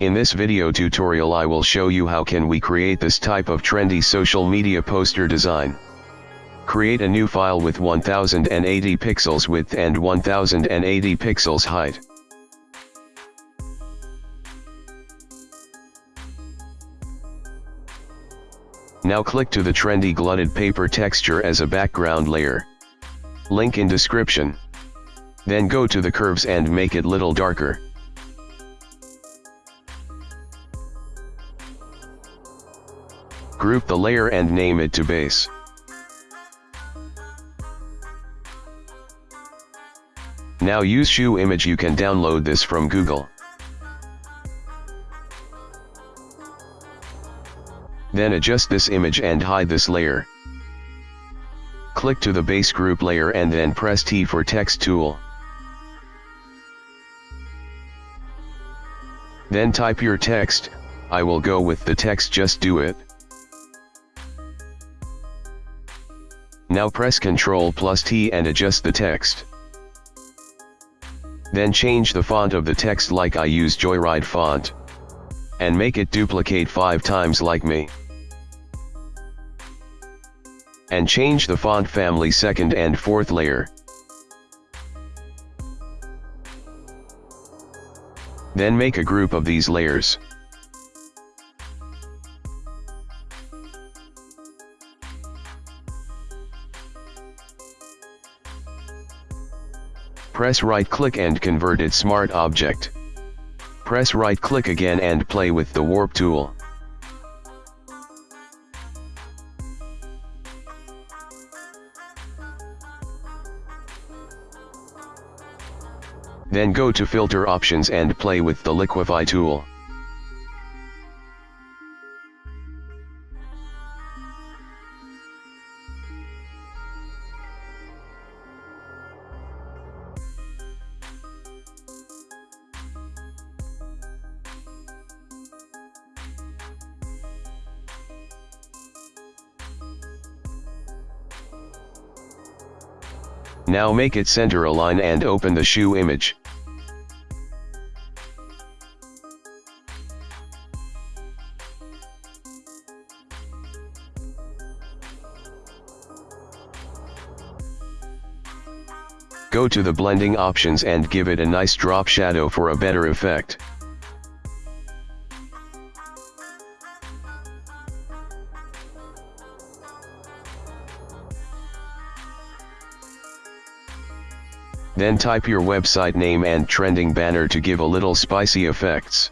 In this video tutorial I will show you how can we create this type of trendy social media poster design. Create a new file with 1080 pixels width and 1080 pixels height. Now click to the trendy glutted paper texture as a background layer. Link in description. Then go to the curves and make it little darker. Group the layer and name it to base. Now use shoe image you can download this from Google. Then adjust this image and hide this layer. Click to the base group layer and then press T for text tool. Then type your text, I will go with the text just do it. Now press Ctrl plus T and adjust the text. Then change the font of the text like I use Joyride font. And make it duplicate 5 times like me. And change the font family second and fourth layer. Then make a group of these layers. Press right click and convert it smart object. Press right click again and play with the warp tool. Then go to filter options and play with the liquify tool. Now make it center align and open the shoe image. Go to the blending options and give it a nice drop shadow for a better effect. Then type your website name and trending banner to give a little spicy effects.